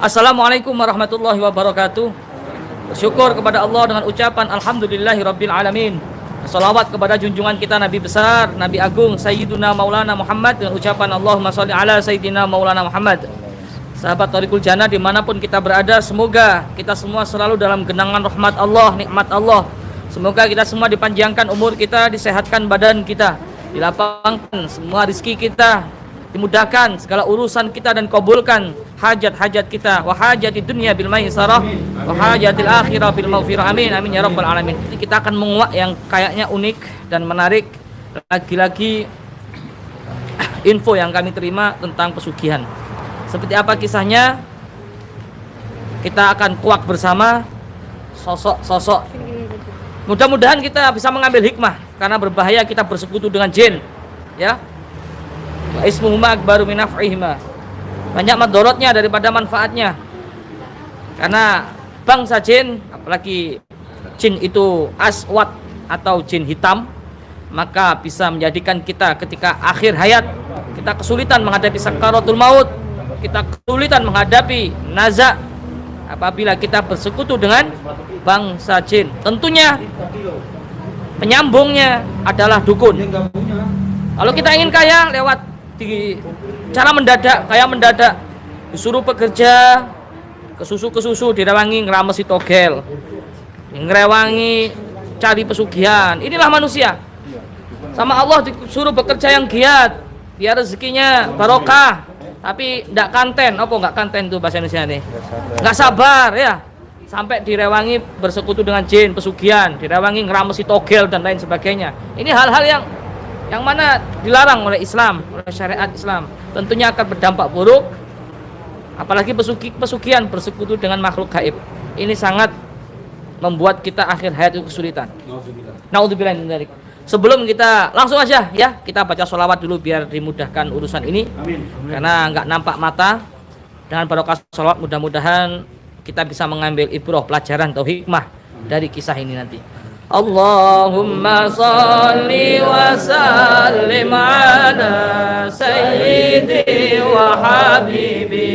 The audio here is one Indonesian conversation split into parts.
Assalamualaikum warahmatullahi wabarakatuh. Bersyukur kepada Allah dengan ucapan Alhamdulillahi. Salawat kepada junjungan kita Nabi besar, Nabi Agung, Sayyiduna Maulana Muhammad dengan ucapan Allahumma salli ala Sayyidina Maulana Muhammad. Sahabat Tariqul Jannah di mana pun kita berada, semoga kita semua selalu dalam genangan rahmat Allah, nikmat Allah. Semoga kita semua dipanjangkan umur kita, disehatkan badan kita, dilapangkan semua rizki kita, dimudahkan segala urusan kita dan kabulkan hajat-hajat kita. Wa hajati dunia bil maisarah wa hajatil akhirah bil maghfirah amin amin ya rabbal alamin. Jadi kita akan menguak yang kayaknya unik dan menarik. Lagi-lagi info yang kami terima tentang pesugihan. Seperti apa kisahnya? Kita akan kuak bersama sosok-sosok. Mudah-mudahan kita bisa mengambil hikmah karena berbahaya kita bersekutu dengan jin ya ismuhuma akbaru min banyak madorotnya daripada manfaatnya. Karena bangsa jin apalagi jin itu aswat atau jin hitam maka bisa menjadikan kita ketika akhir hayat kita kesulitan menghadapi sakaratul maut kita kesulitan menghadapi nazak apabila kita bersekutu dengan bangsa jin. Tentunya penyambungnya adalah dukun. Kalau kita ingin kaya lewat di cara mendadak kayak mendadak. Disuruh bekerja ke susu ke susu direwangi ngeramesi togel. Ngerewangi cari pesugihan. Inilah manusia. Sama Allah disuruh bekerja yang giat biar rezekinya barokah. Tapi ndak kanten. Apa nggak kanten tuh bahasa Indonesia nih nggak sabar ya. Sampai direwangi bersekutu dengan jin pesugihan. Direwangi ngeramesi togel dan lain sebagainya. Ini hal-hal yang yang mana dilarang oleh Islam, oleh syariat Islam. Tentunya akan berdampak buruk apalagi pesugi, pesugihan bersekutu dengan makhluk gaib. Ini sangat membuat kita akhir hayat itu kesulitan. Naudzubillah dari. Sebelum kita langsung aja ya, kita baca sholawat dulu biar dimudahkan urusan ini. Amin. Karena nggak nampak mata. Dengan barokah sholawat mudah-mudahan kita bisa mengambil ibroh pelajaran atau hikmah dari kisah ini nanti. اللهم صل وسلم على سيدي وحبيبي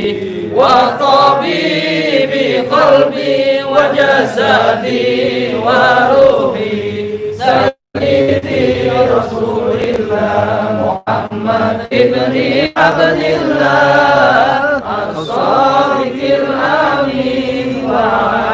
وطبيبي قلبي وجسدي وروحي. سيدي رسول الله محمد ابن عبد الله الصادق الأمين. وعلى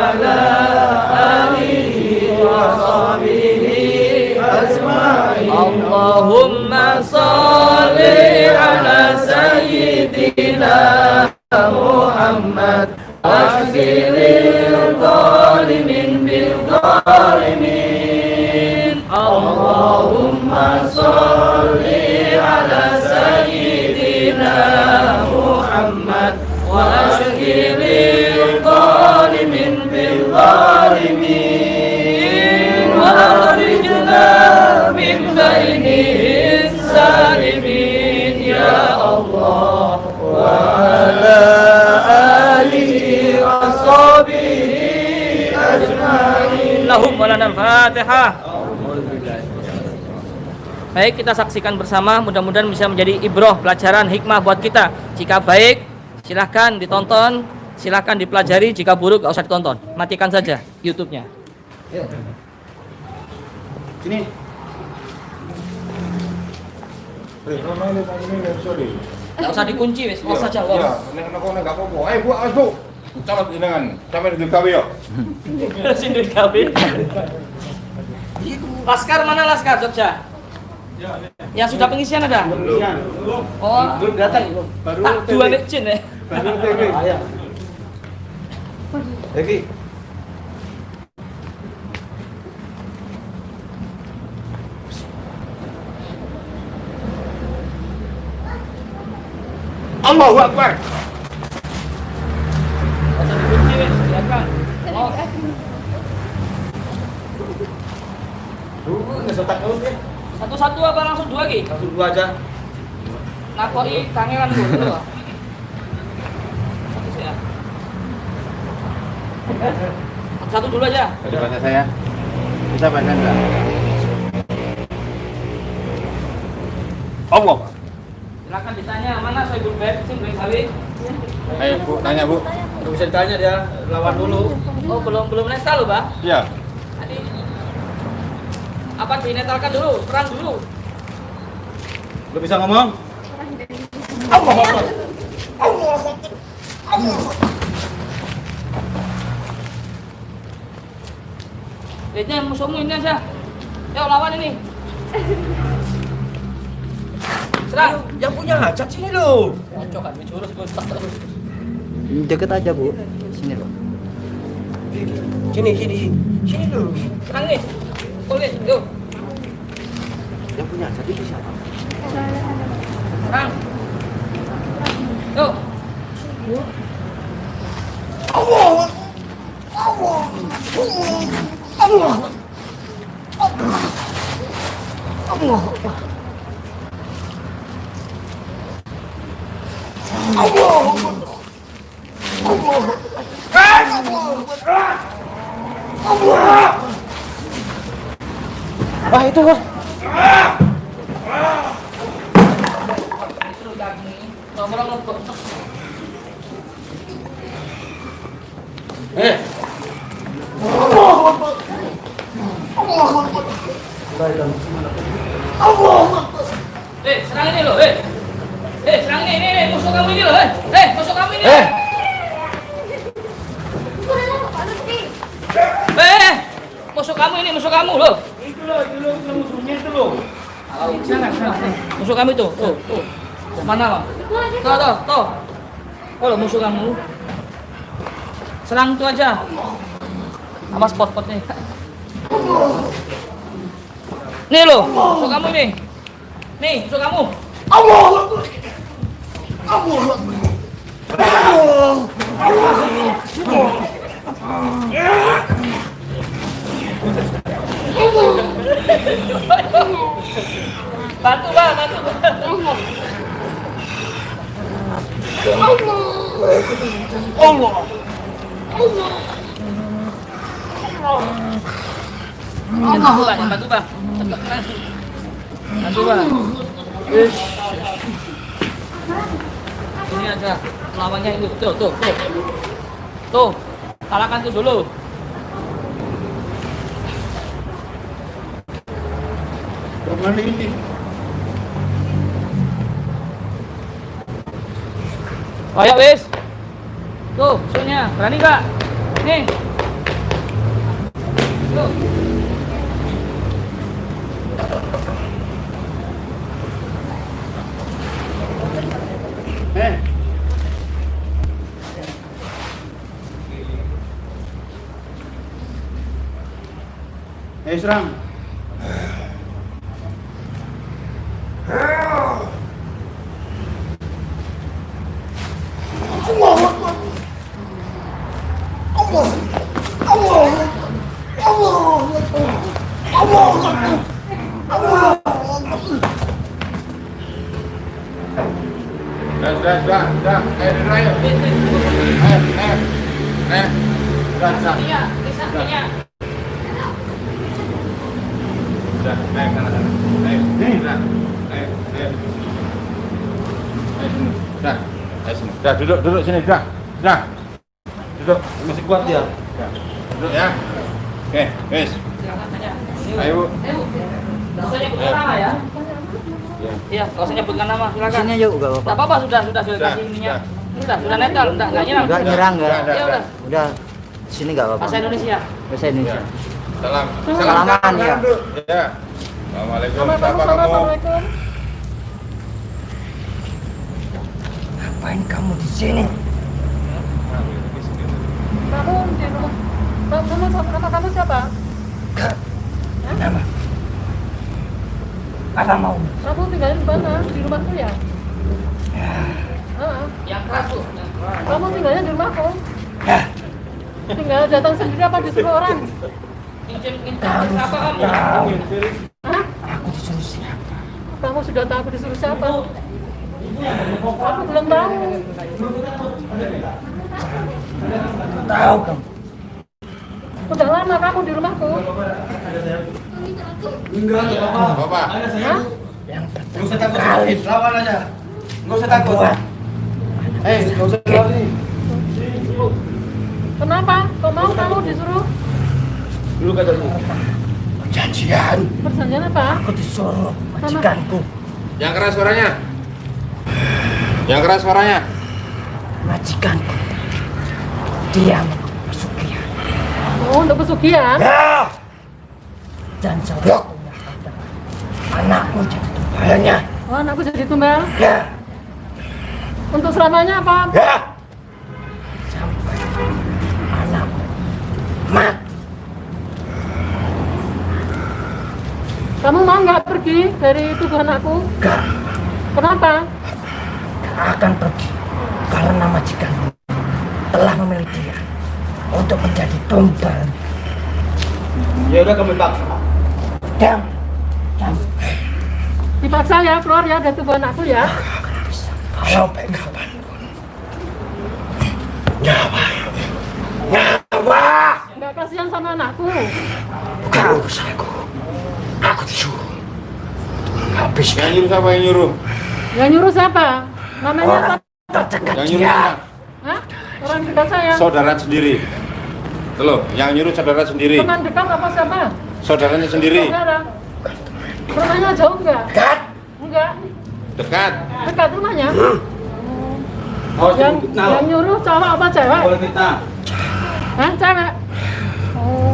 بالظالمين اللهم صل على سيدنا محمد واشغل الظالمين بالظالمين. وأخرجنا من بين السالمين. يا الله وعلى Allahumma Baik kita saksikan bersama. Mudah-mudahan bisa menjadi ibroh pelajaran hikmah buat kita. Jika baik silahkan ditonton. Silahkan dipelajari. Jika buruk gak usah ditonton. Matikan saja YouTube-nya. Sini. Gak usah dikunci wes, iya, saja. Ya, nek nek gak apa-apa. Eh, buat asbu. Calon jenengan. Sampai di gawe ya. Sini gawe. Laskar mana Laskar Jogja? Yang sudah pengisian ada? Oh, Belum datang, baru tak dua nek jin ya. Baru TG. Lagi. Allahu Akbar. Dulu nggak setak deh. satu-satu apa langsung dua lagi? Langsung dua aja. Nakoi kangelan dulu. Satu sih ya. Satu dulu aja. Ada baca saya. Bisa baca enggak? Allah. Silakan ditanya mana Soebul Beb, sing Beb Sawi. Ayo bu, tanya bu. Nggak bisa ditanya dia, lawan dulu. Oh, belum belum netal loh, Pak. Iya. Tadi apa dinetalkan dulu, perang dulu. Lu bisa ngomong? Lihatnya musuhmu ini aja. Yuk lawan ini. Serang. Yang punya hajat sini lo. Kocok kan, jurus gue terus. Deket aja bu, sini loh. Sini, sini, sini. Serang nih. Boleh, yuk. Yang punya hajat itu siapa? Serang. Yuk. Wah itu bos. Terus daging ini. Nomor nomor. Eh, Eh, serang ini loh, eh. Eh, serang ini, ini, ini, musuh kamu ini loh, eh. Eh, musuh kamu ini. Eh. Eh, eh. musuh kamu ini, musuh kamu loh. itu lo, itu lo, itu musuhnya itu lo. Musuh kamu itu, tuh, tuh. Mana, Bang? Tuh, tuh, tuh. Oh, musuh kamu. Serang itu aja. Apa spot-spotnya? Nih loh, musuh kamu ini. Nih, musuh kamu. Bantu, Bang, bantu, Bang. Bantu, Bang, bantu, Bang. Bantu, Bang. Ish. Ini aja lawannya itu, tuh, tuh, tuh. Tuh, kalahkan tuh dulu. Ke mana ini? Ayo wis. Tuh, musuhnya. Berani gak? Nih. Tuh. Eh. Ayo, dah, ayo. Ayo, ayo. Ayo. Dah, dah. Iya, bisa, iya. Dah, ayo sana, sana. Ayo, ayo, dah. Ayo, ayo. Ayo sini. Dah, ayo sini. Dah, duduk, duduk sini, dah. Dah. Duduk. Masih kuat dia. Duduk ya. Oke, wes. Aja. Ayo, Bu. Ayo, nama ya. Ya. Iya, nggak usah nyebutkan nama, silakan. Sini aja gak Nggak apa-apa. apa-apa, sudah, sudah, sudah kasih ininya. sudah. Sudah, netral, enggak, enggak nyerang. Enggak nyerang enggak. Ya dah. udah, Udah sini gak apa-apa. bahasa Indonesia. Bahasa Indonesia. Ya. Salam. Salaman, ya. Ya. Assalamualaikum. Siapa kamu? Ngapain kamu di sini? Kamu di rumah. Kamu kamu siapa? Nama. Apa mau? Kamu tinggalin di mana? Di rumahku ya? Heeh. Yang keras, Bu. Yang keras. Kamu tinggalnya di rumahku? Ya. Tinggal datang sendiri apa disuruh orang? Kamu sudah tahu. Aku disuruh siapa? Kamu sudah tahu aku disuruh siapa? Aku belum tahu. Tahu kamu. Udah lama kamu di rumahku. Enggak, enggak apa-apa. Ada saya. Yang pertama kali. Lawan aja. Enggak usah takut. Eh, enggak usah lari. Kenapa? Kok mau kamu disuruh? Dulu kata lu. Perjanjian. Perjanjian apa? Aku disuruh majikanku. Yang keras suaranya. Yang keras suaranya. Majikanku. Dia pesugihan. Oh, untuk pesugihan? Ya. Dan saudaraku anakmu jadi tumbalnya. Oh, anakku jadi tumbal. Ya. Untuk selamanya apa? Ya. Sampai anakmu mati. Kamu mau nggak pergi dari tubuh anakku? Gak, Kenapa? gak akan pergi karena majikanmu telah memilih dia untuk menjadi tumbal. Ya udah kamu tak. Diam. Diam. Dipaksa ya keluar ya dari tubuh anakku ya. Kalau kapan pun. Nyawa. Nyawa. Nggak kasihan sama anakku. Bukan urusanku. Aku disuruh. Habis Yang nyuruh siapa yang nyuruh? Yang nyuruh siapa? Namanya orang apa? terdekat Yang nyuruh dia. Hah? Orang dekat saya. Saudara sendiri. Tuh loh, yang nyuruh saudara sendiri. Teman dekat apa siapa? Saudaranya sendiri. Saudara. Rumahnya jauh nggak? Dekat. Enggak. Dekat. Dekat rumahnya. Awas Yang, kamu fitnah. yang nyuruh cowok apa cewek? Boleh fitnah. Hah? Cewek? Oh.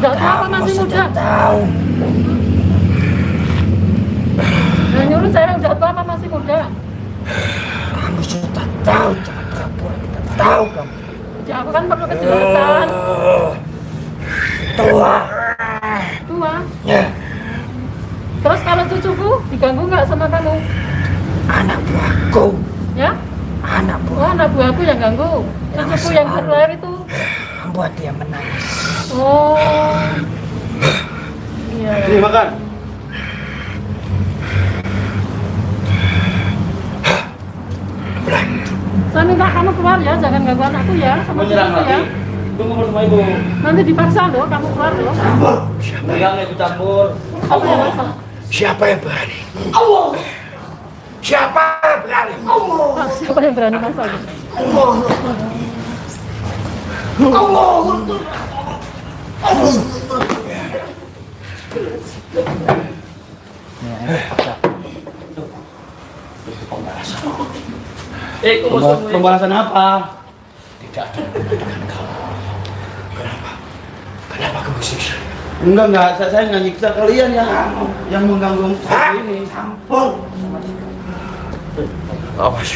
Nggak tahu apa Kamu masih muda? tahu. Yang nyuruh cewek udah tua apa masih muda? Kamu sudah tahu. Jangan pura-pura tidak tahu kamu. Ya aku kan perlu kejelasan. Oh, tua. Tua. Ya, Terus kalau cucuku diganggu nggak sama kamu? anak buahku. Ya? Anak Oh, buah anak buahku yang ganggu. Cucuku yang baru lahir itu. membuat dia menangis. Oh. Iya. Sini makan. Saya minta kamu keluar ya, jangan ganggu anakku ya, sama Menyerang ya. lagi. Tunggu bersama ibu. Nanti dipaksa loh, kamu keluar loh. Ikut campur. Apa yang maksa? Siapa yang berani? Allah. Siapa yang berani? Ah, siapa yang berani maksa? Eh, kok Bosmu Pembalasan apa? Tidak ada dengan kamu. Kenapa? Kenapa kamu siksa? Enggak enggak, saya, saya nggak nyiksa kalian yang yang mengganggu seperti ini. Campur. Awas.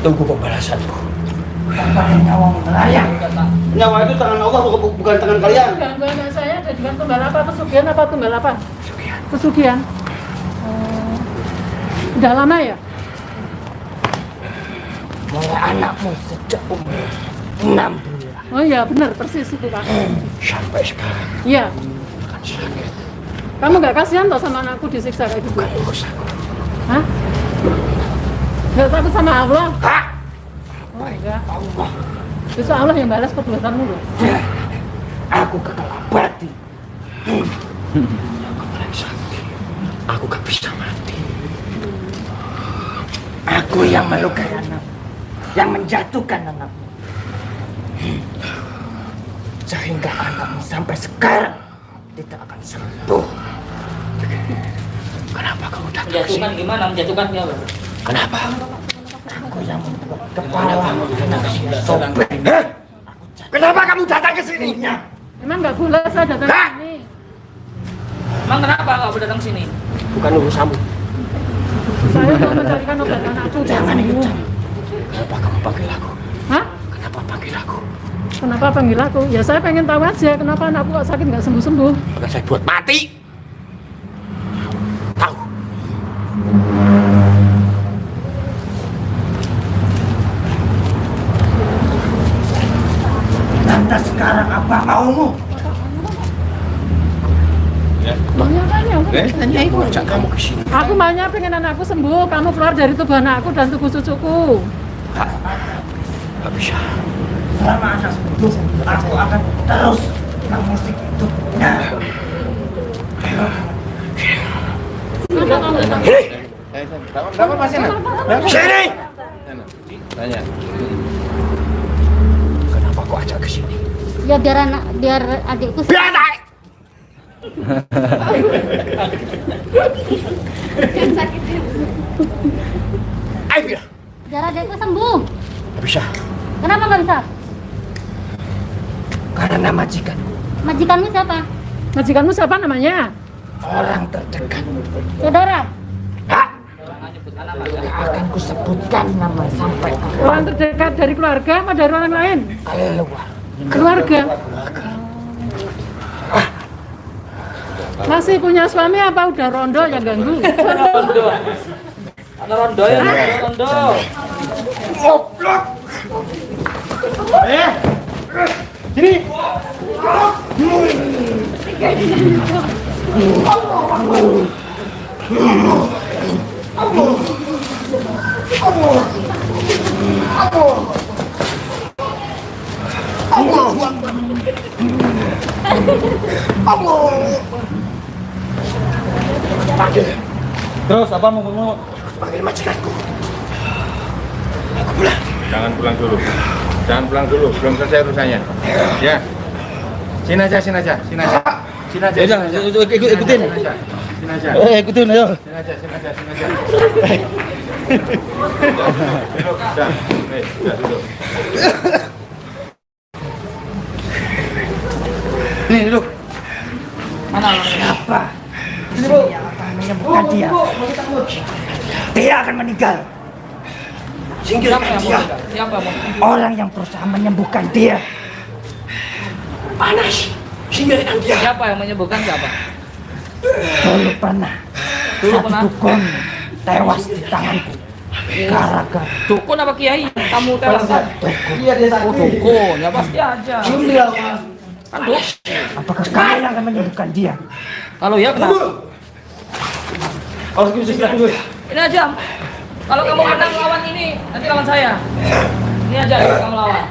Tunggu pembalasanku. Tanpa nyawa melayang. Nyawa itu tangan Allah bukan, tangan kalian. Ganggu anak saya jadikan tumbal apa? Pesugihan apa tumbal apa? Sekian. Pesugihan. Oh. Udah lama ya? Mulai anakmu sejak umur enam bulan Oh iya benar persis itu pak. sampai sekarang Iya. sakit. Kamu nggak kasihan toh sama anakku disiksa kayak gitu? Bukan urusanku. Hah? Nggak takut sama Allah? Hah? Enggak. Justru Allah yang balas perbuatanmu loh. Ya, aku kekal abadi. Aku paling sakti. Aku gak bisa mati. Aku yang melukai anak, yang menjatuhkan anakmu. Sehingga anakmu sampai sekarang tidak akan sembuh. Kenapa kamu datang ke menjatuhkan gimana? Menjatuhkannya apa? Kenapa? Aku yang membuat kepala sobek. Kenapa kamu datang ke sini? Emang nggak boleh saya datang ke sini. Emang kenapa kau datang sini? Bukan urusanmu. Saya mau mencarikan obat anakku. Jangan ikut. Kenapa kamu panggil aku? Hah? Kenapa panggil aku? Kenapa panggil aku? Ya saya pengen tahu aja kenapa anakku kok sakit nggak sembuh-sembuh. Akan saya buat mati. Tahu? Lantas sekarang apa maumu? Maunya apa ya? Eh? Tanya ibu ajak kamu ke Aku maunya pengen anakku sembuh, kamu keluar dari tubuh anakku dan tubuh cucuku. Gak bisa. Selama anak hidup, aku akan terus mengusik hidupnya. Eh, berapa, pasien? Berapa? sini! Tanya. Kenapa kau ajak ke sini? Ya biar anak biar adikku Biar naik. Ayo biar. biar adikku sembuh. Gak bisa. Kenapa nggak bisa? Karena majikan Majikanmu siapa? Majikanmu siapa namanya? orang terdekat. Saudara. Hak. Akan kusebutkan nama sampai Orang terdekat dari keluarga apa dari orang lain? keluar. Keluarga. Masih punya suami apa udah rondo yang ganggu? Rondo. Ada rondo ya, rondo. Goblok. Eh, sini. Terus apa mau mau? Panggil majikanku. Jangan pulang dulu. Jangan pulang dulu, belum selesai urusannya. Ya. Sini aja, sini aja, sini aja. Sini aja. Ya udah, sini aja. ikut- ikut- ikutin. Sini aja. Sini aja. Eh, ikutin ayo. Sini aja, sini aja, sini aja. Duduk, duduk. Nih duduk. Mana Siapa? Sini bu. Siapa yang menyembuhkan dia? Dia akan meninggal. Siapa Singkirkan dia. Orang yang berusaha menyembuhkan dia. Panas. Singkirkan dia. Siapa yang menyembuhkan siapa? Dulu pernah. Dulu satu pernah? dukun tewas di tanganku. Gara-gara Dukun apa kiai? Kamu tewas kan? Iya dia Oh sakit. dukun, ya pasti aja. Cium dia. Pak. Kan duk. apakah kalian akan menyembuhkan dia? Kalau ya kenapa? Dulu. Ini aja. Kalau kamu menang lawan ini, nanti lawan saya. Ini aja kamu lawan.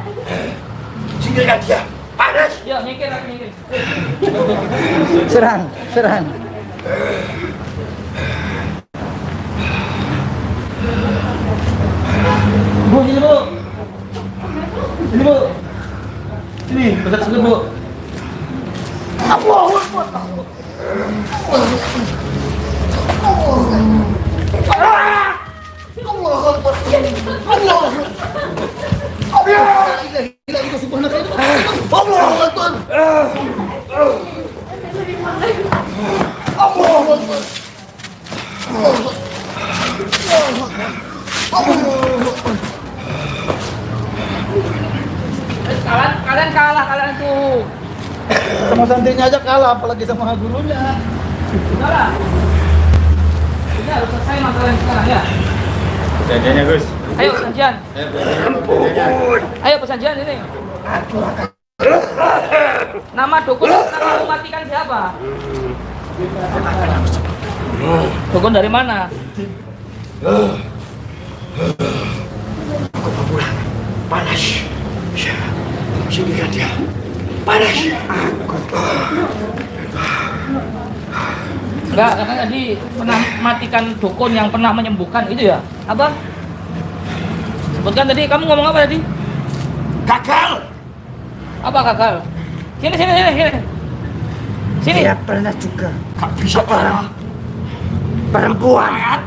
Singkirkan dia. Panas. Ya, mikir aku mikir. Serang, serang. Bu, sini bu. Sini bu. Sini, besar sekali bu. Kalian kalian kalah kalian tuh. Sama santrinya aja kalah, apalagi sama gurunya. Saudara. Ini harus selesai masalah yang sekarang ya. Perjanjiannya, Gus. Ayo perjanjian. Ayo, perjanjiannya. Ayo perjanjian ini. Nama dukun yang pernah kamu matikan siapa? Dukun dari mana? Panas. Singkirkan dia. Panas. Enggak, karena tadi pernah matikan dukun yang pernah menyembuhkan itu ya? Apa? Sebutkan tadi, kamu ngomong apa tadi? Gagal. Apa gagal? Sini, sini, sini, sini. Sini. Dia pernah juga gak bisa orang perempuan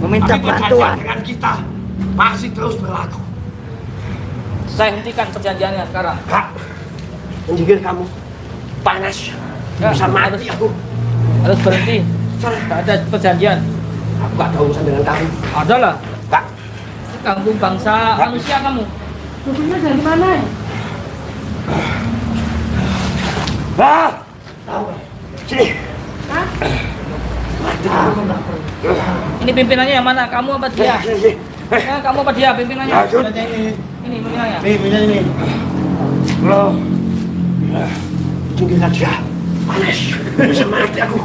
meminta bantuan dengan kita masih terus berlaku. Saya hentikan perjanjiannya sekarang. Kak, menjigil kamu panas. Ya, bisa mati aku. Harus berhenti. Gak ada perjanjian. Aku gak tahu urusan dengan kamu. Ada lah. Kak, Ganggu bangsa manusia kamu. Dukunnya dari mana? ah, tahu. Sini. Ini pimpinannya yang mana? Kamu apa dia? Sini, sini. Eh, Ya, kamu apa dia pimpinannya? Lanjut. Ini, Ini pimpinannya. nih, punya ini. Lo. Tinggilah dia. Panas. Bisa mati aku.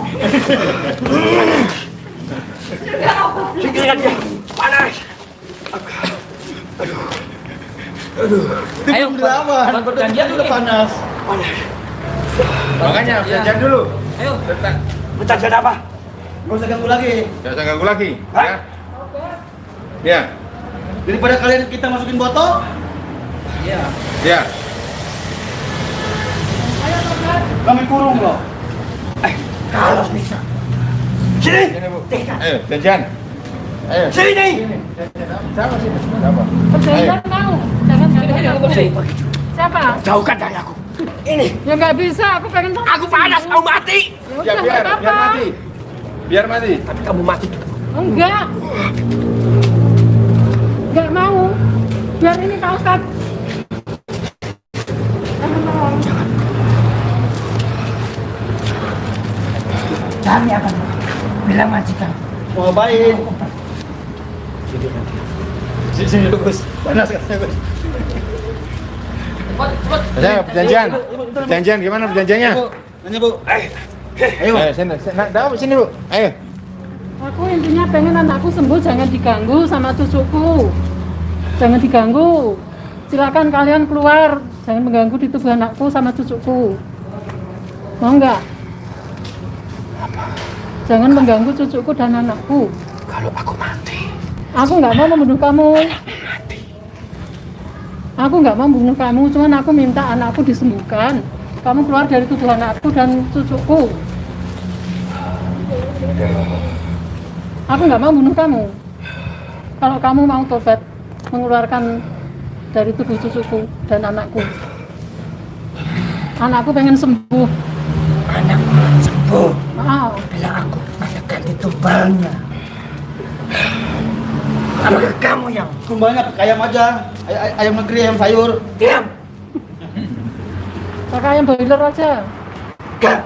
Tinggilah dia. Panas. Ayo, Belum dilawan, buat perjanjian udah panas. Panas. Makanya Ya. perjanjian dulu. Ayo. Bertahan apa? Gak usah ganggu lagi. Jangan usah ganggu lagi. Hah? Ya. Ya. Daripada kalian kita masukin botol, Ya. Ya. Kami kurung loh. Kalau bisa. Sini. Ayo, janjian. Ayo. Sini. Siapa sini? Siapa? Mau. Jangan. Siapa? Jauhkan dari aku. Ini. Ya nggak bisa, aku pengen tahu. Aku panas mau mati. Ya Ya biar, biar mati. Biar mati. Tapi kamu mati. Enggak. Enggak mau. Biar ini Pak Ustad. Kami akan bilang majikan. Mau ngapain? Sini sini dulu Gus. Panas katanya Gus. Saya perjanjian. Perjanjian gimana perjanjiannya? Bu, nanya Bu. Ayo. Ayo. Ayo sini. sini. Nah, dah, sini bu. Ayo. Aku intinya pengen anakku sembuh, jangan diganggu sama cucuku. Jangan diganggu. Silakan kalian keluar, jangan mengganggu di tubuh anakku sama cucuku. Mau nggak? Jangan mengganggu cucuku dan anakku. Kalau aku mati. Aku nggak mau membunuh kamu. Aku nggak mau membunuh kamu, cuman aku minta anakku disembuhkan. Kamu keluar dari tubuh anakku dan cucuku. Aku nggak mau bunuh kamu. Kalau kamu mau tobat, mengeluarkan dari tubuh cucuku dan anakku. Anakku pengen sembuh. Ditumbalnya. Apakah kamu yang Tumbalnya pakai ayam aja. Ay ay- ayam negeri, ayam sayur. diam? Pakai ayam boiler aja. Gak.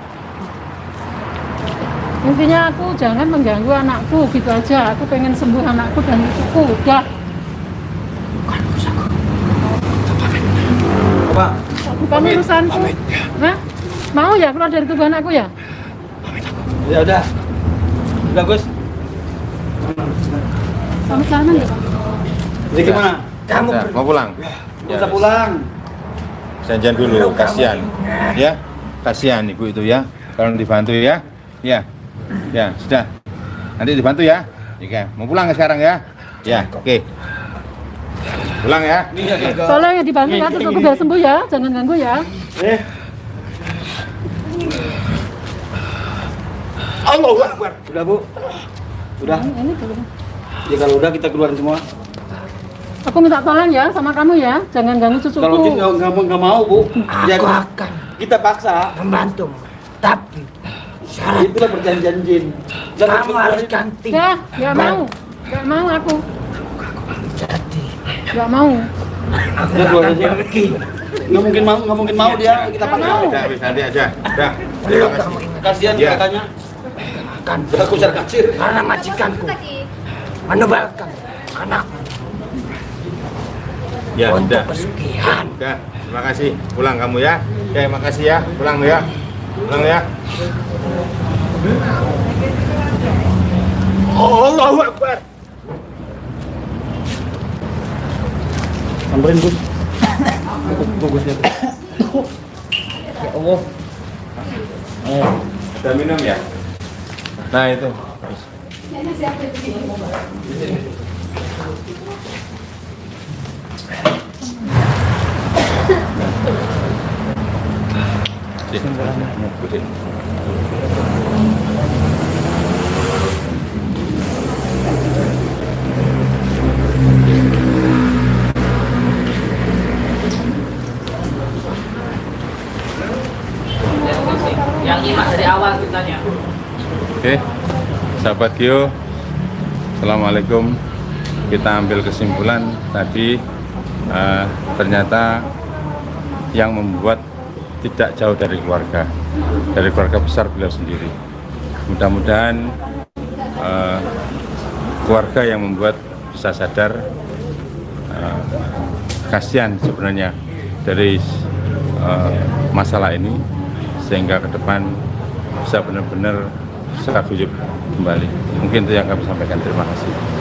Intinya aku jangan mengganggu anakku gitu aja. Aku pengen sembuh anakku dan cucuku. Udah. Apa? Bukan urusanku. Hah? Mau ya keluar dari tubuh anakku ya? Ya udah. Udah Gus. Sama sana ya? Jadi gimana? Kamu Udah, mau pulang. Nggak usah pulang. Janjian dulu, kasihan. Ya, kasihan ibu itu ya. Tolong dibantu ya. Ya, ya sudah. Nanti dibantu ya. Oke, mau pulang sekarang ya? Ya, oke. Pulang ya. Iya, iya. Tolong ya dibantu ya, cucuku biar sembuh ya. Jangan ganggu ya. Eh, Allah Akbar. udah Bu. Udah. Ini belum. Ya kalau udah kita keluarin semua. Aku minta tolong ya sama kamu ya. Jangan ganggu Kalau cucuku. kita nggak nggak mau- nggak mau Bu. Ya, Aku akan kita paksa. membantumu. Tapi syarat Itulah perjanjian jin. Jangan kamu harus ganti. Ya, nggak mau. Nggak mau aku. Jadi Nggak mau. aku aja. pergi. Nggak mungkin mau, nggak mungkin mau dia. Kita Nggak paksa. Udah, wis, nanti aja. Udah. Kasihan Iya. katanya. Akan Udah kucar kacir. karena majikanku menebalkan anakmu Ya, untuk sudah. pesugihan. Udah, terima kasih. Pulang kamu ya. Ya, makasih ya. Pulang ya. Pulang ya. Allahu Akbar. Samperin Gus. Bagusnya. Ya Allah. Ada minum ya? Nah, itu. Yang Oke, sahabat Gio, Assalamualaikum. Kita ambil kesimpulan tadi eh, ternyata yang membuat tidak jauh dari keluarga, dari keluarga besar beliau sendiri. Mudah-mudahan eh, keluarga yang membuat bisa sadar eh, kasihan sebenarnya dari eh, masalah ini sehingga ke depan bisa benar-benar guyup kembali. Mungkin itu yang kami sampaikan. Terima kasih.